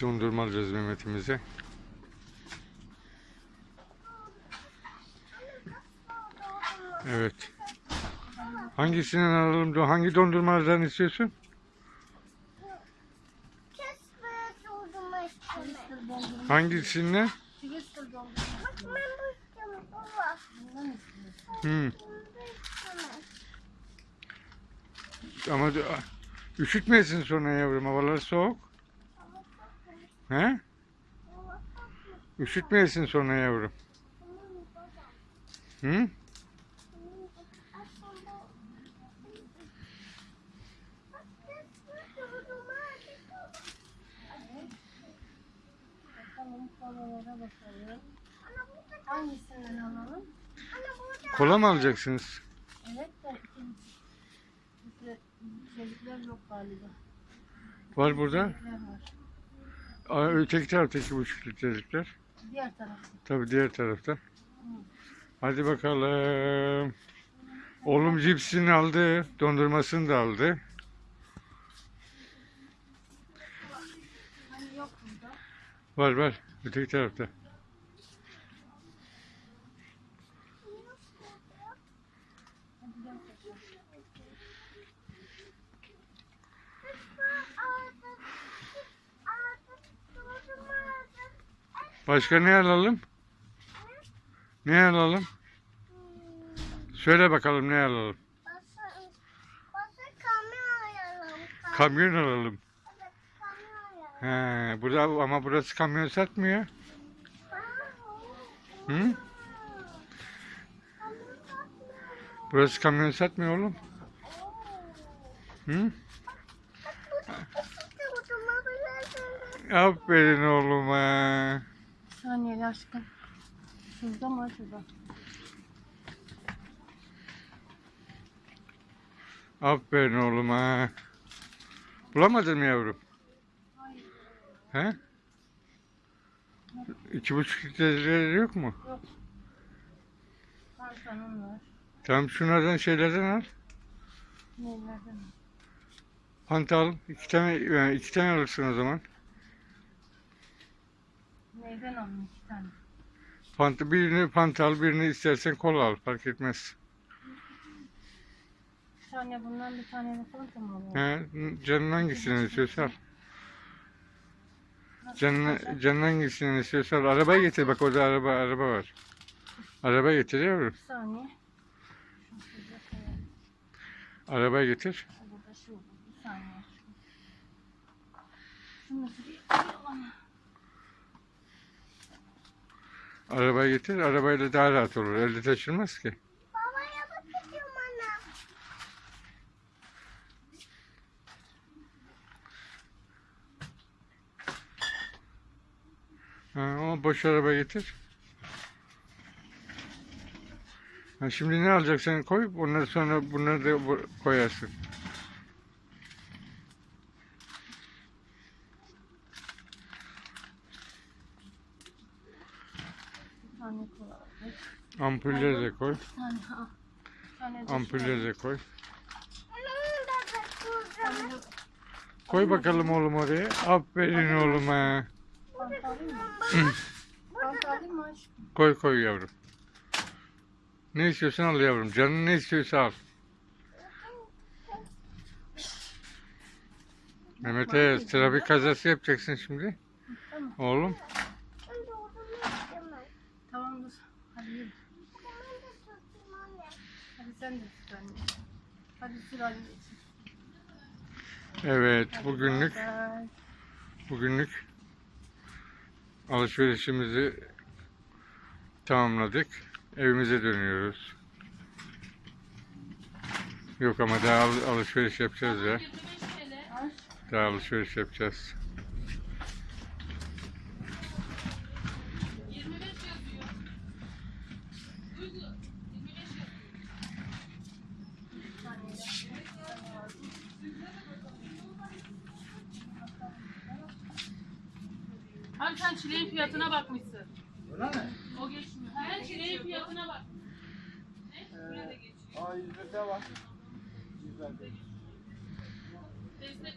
dondurma alacağız. Evet. Hangisinden alalım? Hangi dondurmalardan istiyorsun? Hangisinden? Hmm. Ama üşütmesin sonra yavrum. Havalar soğuk. He? Üşütmeyesin sonra yavrum. Hı? Hangisinden alalım? Kola mı alacaksınız? Evet de. Bizde içecekler yok galiba. Var burada. İçecekler var. Aa, öteki tarafta iki buçuk litrelikler. Diğer tarafta. Tabii diğer tarafta. Hadi bakalım. Oğlum cipsini aldı. Dondurmasını da aldı. Hani. Var var. Öteki tarafta. Hadi gel bakalım. Başka ne alalım? Ne alalım? Söyle bakalım ne alalım? Kamyon alalım. He, burada ama burası kamyon satmıyor. Hı? Burası kamyon satmıyor oğlum. Hı? Aferin oğluma. Saniye aşkım. Şurada mı şurada? Aferin oğluma. Bulamadın mı yavrum? He? İki buçuk litreleri yok mu? Kansanın var. Tamam şunlardan şeylerden al. Nelerden? Fanta al. İki tane, yani iki tane alırsın o zaman. Neyden alayım iki tane? Fanta, birini Fanta al, birini istersen kola al. Fark etmez. Bir tane bundan bir tane mı alalım? He, canın hangisinden istiyorsa al. Canın, canın hangisinden istiyorsa al. Arabayı getir. Bak orada araba araba var. Araba getir yavrum. Bir saniye. Arabayı getir. Burada şu. Bir saniye. Şunu şuraya koyalım. Arabayı getir. Arabayla daha rahat olur. Elde taşınmaz ki. Babaya bakıyorum ana. Ha, ama boş araba getir. Ha, şimdi ne alacaksan koy. Ondan sonra bunları da koyarsın. Tane koyalım. Ampulleri de koy. Bir tane ha. Bir tane de Ampulleri de koy. Koy bakalım oğlum oraya. Aferin oğluma. Koy koy yavrum. Ne istiyorsan al yavrum. Canın ne istiyorsa al. Mehmet'e trafik kazası yapacaksın şimdi. Tamam. Oğlum. Ben dondurma istemem. Tamam dur. Hadi yürü. Ben de tutayım anne. Hadi sen de tut anne. Hadi sür anneciğim. Evet Hadi bugünlük bay. bugünlük alışverişimizi tamamladık. Evimize dönüyoruz. Yok ama daha al- alışveriş yapacağız ya. Daha alışveriş yapacağız. çileğin fiyatına bakmışsın. Öyle mi? O geçmiyor. Her çileğin fiyatına bak. Ne? Ee, Buraya geçiyor. Aa 105'e bak. 105'e. Destek